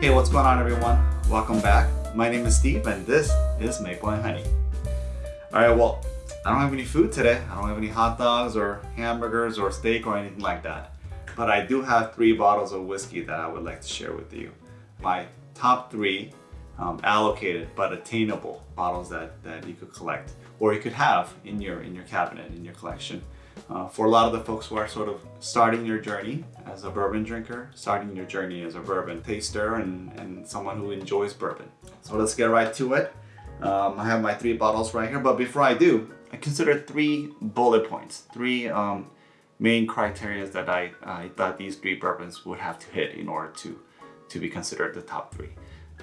Hey, what's going on everyone? Welcome back. My name is Steve and this is Maple and Honey. Alright, well, I don't have any food today. I don't have any hot dogs or hamburgers or steak or anything like that. But I do have three bottles of whiskey that I would like to share with you. My top three um, allocated but attainable bottles that, that you could collect or you could have in your, in your cabinet, in your collection. Uh, for a lot of the folks who are sort of starting your journey as a bourbon drinker, starting your journey as a bourbon taster and, and someone who enjoys bourbon. So let's get right to it. Um, I have my three bottles right here, but before I do, I consider three bullet points, three um, main criteria that I, I thought these three bourbons would have to hit in order to, to be considered the top three.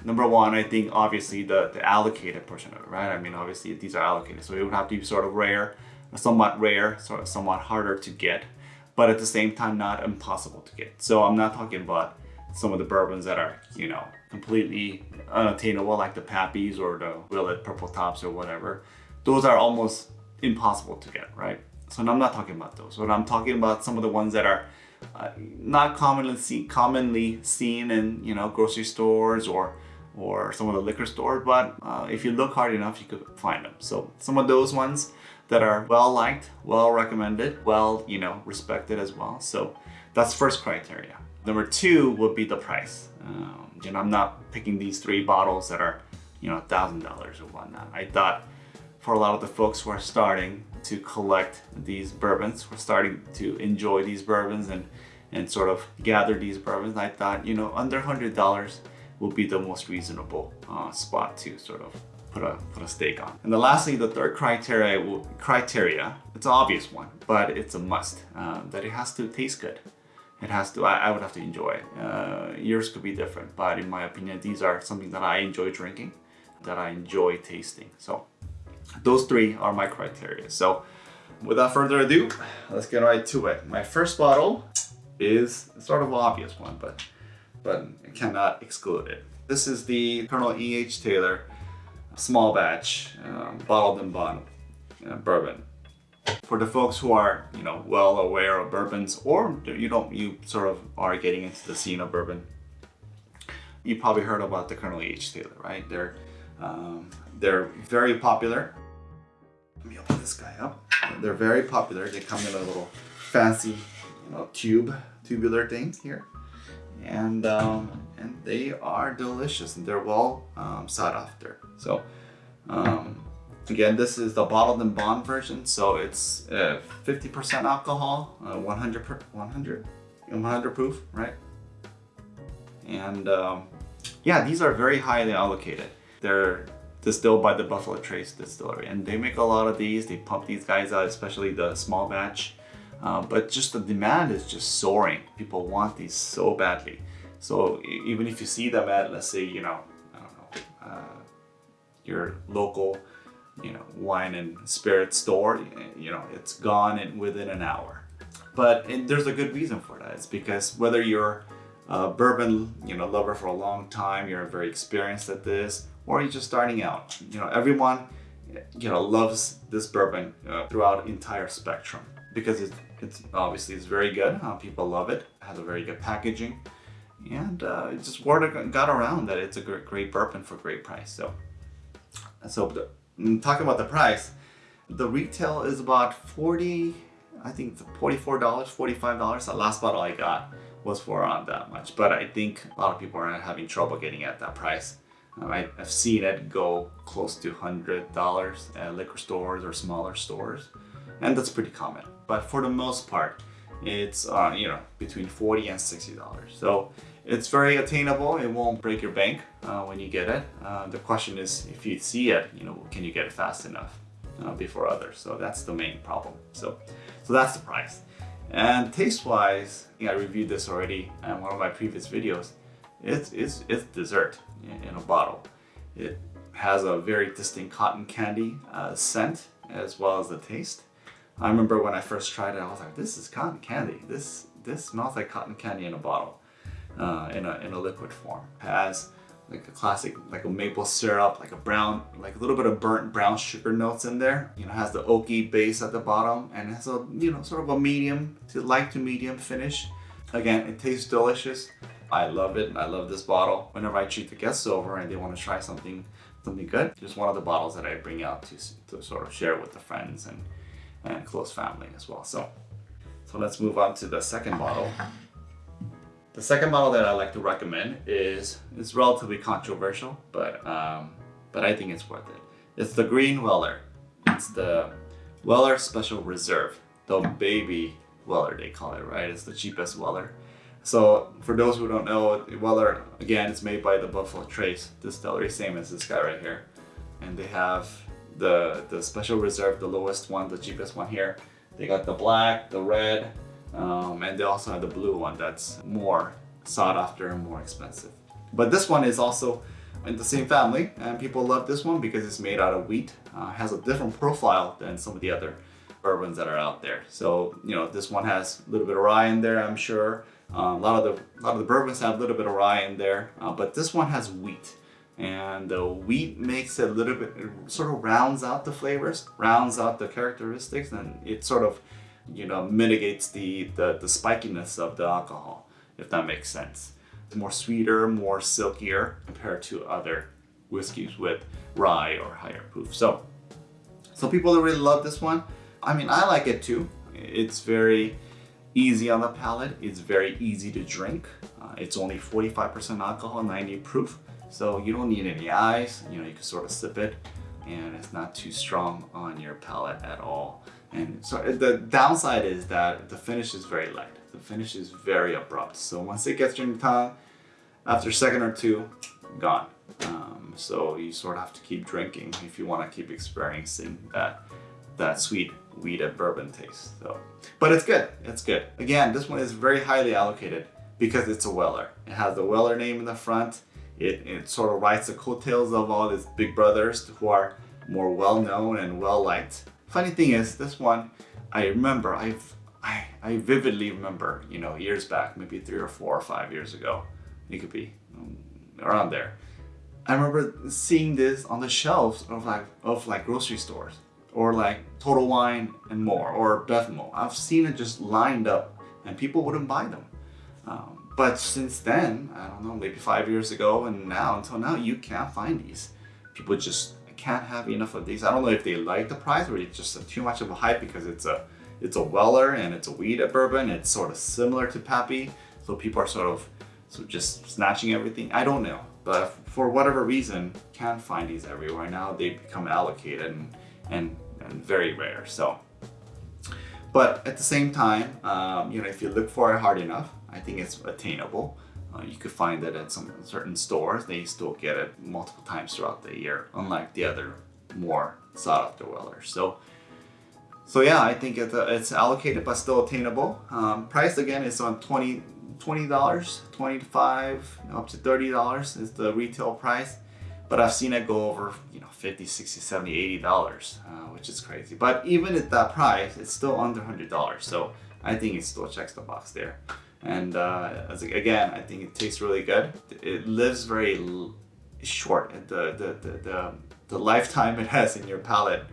Number one, I think obviously the, the allocated portion of it, right? I mean, obviously these are allocated, so it would have to be sort of rare, somewhat rare, sort of somewhat harder to get, but at the same time, not impossible to get. So I'm not talking about some of the bourbons that are, you know, completely unattainable, like the Pappies or the Willet Purple Tops or whatever. Those are almost impossible to get, right? So I'm not talking about those. But I'm talking about some of the ones that are uh, not commonly see, commonly seen in you know grocery stores or or some of the liquor stores, but uh, if you look hard enough, you could find them. So some of those ones that are well liked, well recommended, well, you know, respected as well. So that's first criteria. Number two would be the price. Um, you know, I'm not picking these three bottles that are, you know, $1,000 or whatnot. I thought for a lot of the folks who are starting to collect these bourbons, who are starting to enjoy these bourbons and, and sort of gather these bourbons, I thought, you know, under $100 will be the most reasonable uh, spot to sort of put a put a stake on. And then lastly, the third criteria criteria, it's an obvious one, but it's a must, uh, that it has to taste good. It has to, I, I would have to enjoy it. Uh, yours could be different, but in my opinion, these are something that I enjoy drinking, that I enjoy tasting. So those three are my criteria. So without further ado, let's get right to it. My first bottle is sort of obvious one, but but I cannot exclude it. This is the Colonel E.H. Taylor small batch um, bottled in bond uh, bourbon. For the folks who are, you know, well aware of bourbons or you don't, you sort of are getting into the scene of bourbon, you probably heard about the Colonel E.H. Taylor, right? They're, um, they're very popular. Let me open this guy up. They're very popular. They come in a little fancy, you know, tube, tubular thing here and um, and they are delicious and they're well um, sought after. So um, again, this is the bottled in bond version. So it's 50% uh, alcohol, uh, 100 per, 100 100 proof, right? And um, yeah, these are very highly allocated. They're distilled by the Buffalo Trace Distillery and they make a lot of these. They pump these guys out, especially the small batch. Uh, but just the demand is just soaring. People want these so badly. So even if you see them at, let's say, you know, I don't know, uh, your local, you know, wine and spirit store, you know, it's gone in within an hour. But there's a good reason for that. It's because whether you're a bourbon, you know, lover for a long time, you're very experienced at this, or you're just starting out, you know, everyone, you know, loves this bourbon uh, throughout entire spectrum because it's, it's obviously it's very good. Uh, people love it. it. Has a very good packaging, and uh, it just word got around that it's a great, bourbon for great price. So, so mm, talking about the price, the retail is about 40, I think it's $44, $45. The last bottle I got was for around that much, but I think a lot of people are having trouble getting at that price. Um, I, have seen it go close to $100 at liquor stores or smaller stores, and that's pretty common but for the most part, it's uh, you know between 40 and 60 dollars. So it's very attainable it won't break your bank uh, when you get it. Uh, the question is if you see it you know can you get it fast enough uh, before others? So that's the main problem. So so that's the price. And taste wise I reviewed this already in one of my previous videos. It's it's, it's dessert in, in a bottle. It has a very distinct cotton candy uh, scent as well as the taste I remember when I first tried it, I was like, this is cotton candy. This this smells like cotton candy in a bottle, uh, in, a, in a liquid form. It has like a classic, like a maple syrup, like a brown, like a little bit of burnt brown sugar notes in there. You know, has the oaky base at the bottom and has a, you know, sort of a medium to light to medium finish. Again, it tastes delicious. I love it. I love this bottle. Whenever I treat the guests over and they want to try something something good, just one of the bottles that I bring out to, to sort of share with the friends and, and close family as well. So, so let's move on to the second bottle. The second bottle that I like to recommend is is relatively controversial, but um, but I think it's worth it. It's the Green Weller. It's the Weller Special Reserve, the baby Weller they call it, right? It's the cheapest Weller. So for those who don't know, Weller, again, it's made by the Buffalo Trace Distillery, same as this guy right here. And they have the, the Special Reserve, the lowest one, the cheapest one here. They got the black, the red, um, and they also have the blue one that's more sought after and more expensive. But this one is also in the same family and people love this one because it's made out of wheat. Uh, has a different profile than some of the other bourbons that are out there. So, you know, this one has a little bit of rye in there, I'm sure. Uh, a lot of the a lot of the bourbons have a little bit of rye in there, uh, but this one has wheat, and the wheat makes it a little bit sort of rounds out the flavors, rounds out the characteristics, and it sort of you know mitigates the the, the spikiness of the alcohol, if that makes sense. It's more sweeter, more silkier compared to other whiskeys with rye or higher proof. So, so people really love this one. I mean, I like it too. It's very easy on the palate. It's very easy to drink. Uh, it's only 45% alcohol, 90 proof. So you don't need any ice. You know, you can sort of sip it and it's not too strong on your palate at all. And so uh, the downside is that the finish is very light. The finish is very abrupt. So once it gets in your tongue, after a second or two, gone. Um, so you sort of have to keep drinking if you want to keep experiencing that that sweet wheated bourbon taste. So, but it's good. It's good. Again, this one is very highly allocated because it's a Weller. It has the Weller name in the front. It, it sort of writes the coattails of all these big brothers who are more well known and well liked. Funny thing is, this one, I remember, I've, I, I vividly remember, you know, years back, maybe three or four or five years ago, it could be um, around there. I remember seeing this on the shelves of like of like grocery stores or like Total Wine and more, or Bevmo. I've seen it just lined up and people wouldn't buy them. Um, but since then, I don't know, maybe five years ago and now until now, you can't find these. People just can't have enough of these. I don't know if they like the price or it's just too much of a hype because it's a it's a Weller and it's a wheated bourbon. It's sort of similar to Pappy, so people are sort of so just snatching everything. I don't know, but for whatever reason, can't find these everywhere now. They become allocated and and and very rare. So, but at the same time, um, you know, if you look for it hard enough, I think it's attainable. Uh, you could find it at some certain stores. They still get it multiple times throughout the year, unlike the other more sought after Wellers. So, so yeah, I think it's, uh, it's allocated but still attainable. Um, price again is on 20 $20, 25 up to $30 is the retail price but I've seen it go over, you know, 50, 60, 70, 80 dollars, uh, which is crazy. But even at that price, it's still under 100 dollars. So I think it still checks the box there. And uh, again, I think it tastes really good. It lives very short. The, the, the, the, the lifetime it has in your palate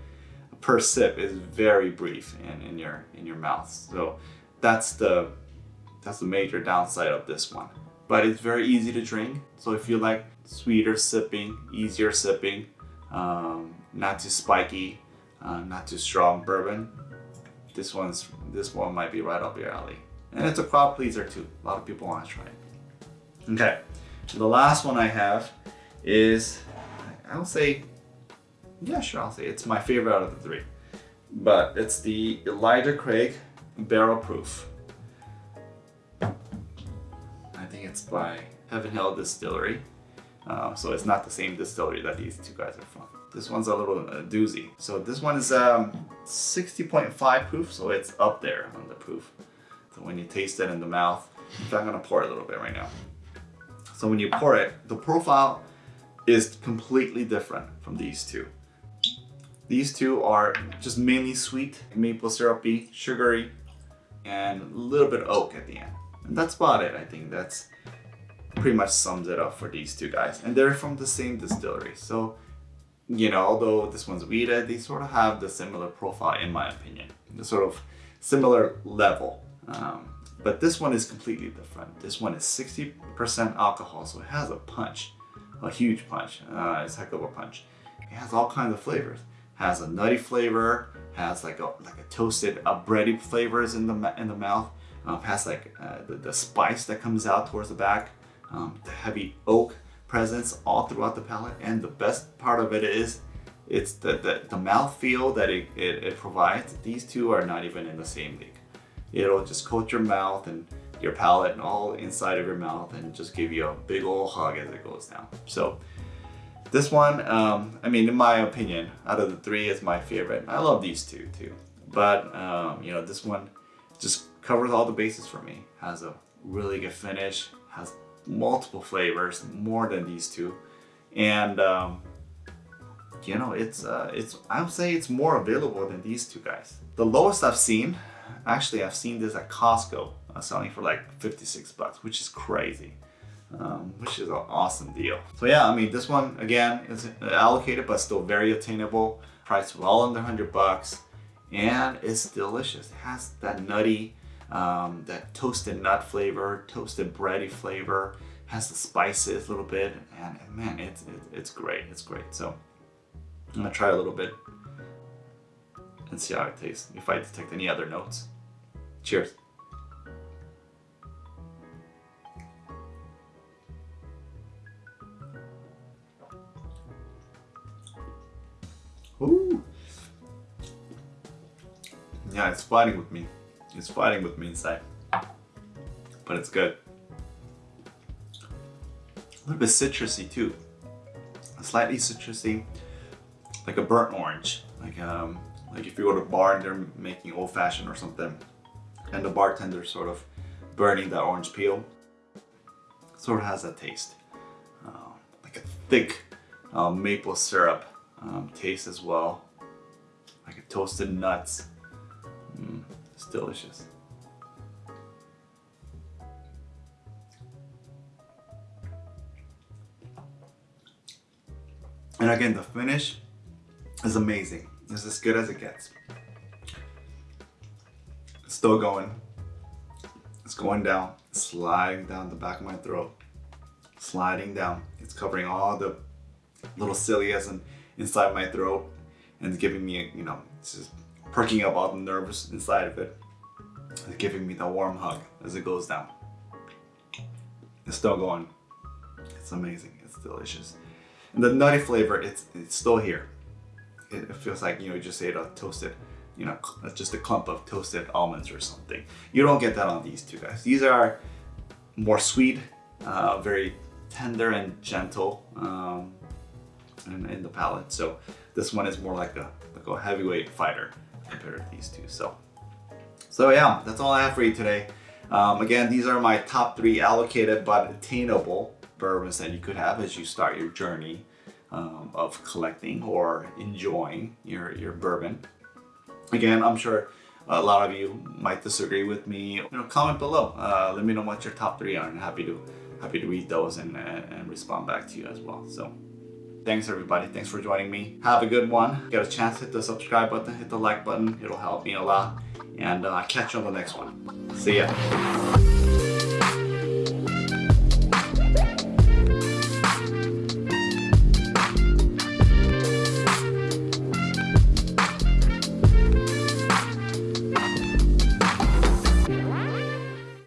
per sip is very brief in, in your in your mouth. So that's the that's the major downside of this one but it's very easy to drink. So if you like sweeter sipping, easier sipping, um, not too spiky, uh, not too strong bourbon, this one's this one might be right up your alley. And it's a crowd pleaser too. A lot of people want to try it. Okay, the last one I have is, I'll say, yeah, sure, I'll say it's my favorite out of the three. But it's the Elijah Craig Barrel Proof. I think it's by Heaven Hill Distillery. Uh, so it's not the same distillery that these two guys are from. This one's a little uh, doozy. So this one is um, 60.5 proof, so it's up there on the proof. So when you taste it in the mouth, in fact, I'm gonna pour a little bit right now. So when you pour it, the profile is completely different from these two. These two are just mainly sweet, maple syrupy, sugary, and a little bit oak at the end. And that's about it, I think. That's pretty much sums it up for these two guys. And they're from the same distillery. So, you know, although this one's wheated, they sort of have the similar profile in my opinion. The sort of similar level. Um, But this one is completely different. This one is 60% alcohol, so it has a punch, a huge punch. Uh, it's heck of a punch. It has all kinds of flavors. Has a nutty flavor, has like a like a toasted, a bready flavors in the in the mouth. Um, has like uh, the, the spice that comes out towards the back, um, the heavy oak presence all throughout the palate. And the best part of it is it's the, the, the mouth feel that it, it, it provides. These two are not even in the same league. It'll just coat your mouth and your palate and all inside of your mouth and just give you a big old hug as it goes down. So this one, um, I mean, in my opinion, out of the three, is my favorite. I love these two too. But, um, you know, this one just covers all the bases for me. Has a really good finish, has multiple flavors, more than these two. And, um, you know, it's, uh, it's, I would say it's more available than these two guys. The lowest I've seen, actually I've seen this at Costco uh, selling for like 56 bucks, which is crazy. Um, which is an awesome deal. So yeah, I mean, this one again is allocated, but still very attainable. Priced well under 100 bucks, and it's delicious. It has that nutty, um, that toasted nut flavor, toasted bready flavor. Has the spices a little bit, and, man, it's it, it's great. It's great. So I'm gonna try a little bit and see how it tastes. If I detect any other notes. Cheers. Ooh. Yeah, it's fighting with me. It's fighting with me inside. But it's good. A little bit citrusy too. Slightly citrusy, like a burnt orange. Like um, like if you go to a bar and they're making old fashioned or something, and the bartender sort of burning that orange peel, sort of has that taste. Uh, like a thick uh, maple syrup um, taste as well. Like a toasted nuts. Mm, it's delicious. And again, the finish is amazing. It's as good as it gets. It's still going. It's going down, sliding down the back of my throat, sliding down. It's covering all the little cilias and inside my throat and giving me, you know, it's just perking up all the nerves inside of it. It's giving me the warm hug as it goes down. It's still going. It's amazing. It's delicious. And the nutty flavor, it's, it's still here. It, feels like, you know, you just ate a toasted, you know, just a clump of toasted almonds or something. You don't get that on these two guys. These are more sweet, uh, very tender and gentle. Um, in, in the palate. So this one is more like a, like a heavyweight fighter compared to these two. So, so yeah, that's all I have for you today. Um, again, these are my top three allocated but attainable bourbons that you could have as you start your journey um, of collecting or enjoying your, your bourbon. Again, I'm sure a lot of you might disagree with me. You know, comment below. Uh, let me know what your top three are and happy to happy to read those and, and respond back to you as well. So Thanks everybody. Thanks for joining me. Have a good one. Get a chance, hit the subscribe button, hit the like button. It'll help me a lot. And uh, catch you on the next one. See ya.